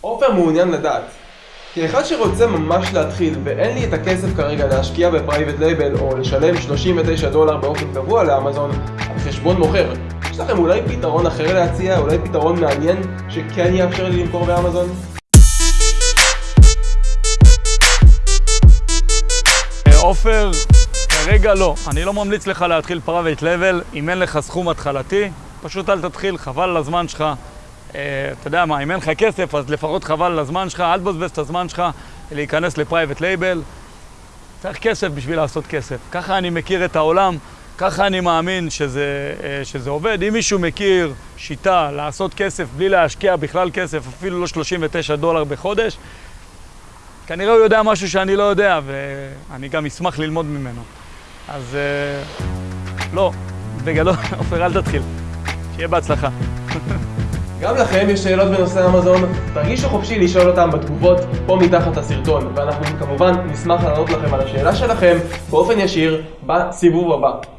עופר מעוניין לדעת. כאחד שרוצה ממש להתחיל ואין לי את הכסף כרגע להשקיע ב private label או לשלם 39 דולר באופן קבוע לאמזון על חשבון מוכר, יש לכם אולי פתרון אחר להציע? אולי פתרון מעניין שכן יאפשר לי למכור באמזון? עופר, כרגע לא. אני לא ממליץ לך להתחיל private label אם אין לך סכום התחלתי. פשוט אל תתחיל, חבל על הזמן שלך. אה, אתה יודע מה, אם אין לך כסף, אז לפחות חבל על הזמן שלך, אל תבזבז את הזמן שלך להיכנס ל private label. צריך כסף בשביל לעשות כסף. ככה אני מכיר את העולם, ככה אני מאמין שזה, אה, שזה עובד. אם מישהו מכיר שיטה לעשות כסף בלי להשקיע בכלל כסף, אפילו לא 39 דולר בחודש, כנראה הוא יודע משהו שאני לא יודע, ואני גם אשמח ללמוד ממנו. אז אה, לא, בגדול, עופר, אל תתחיל. שיהיה בהצלחה. גם לכם יש שאלות בנושא אמזון? תרגישו חופשי לשאול אותם בתגובות פה מתחת לסרטון, ואנחנו כמובן נשמח לענות לכם על השאלה שלכם באופן ישיר בסיבוב הבא.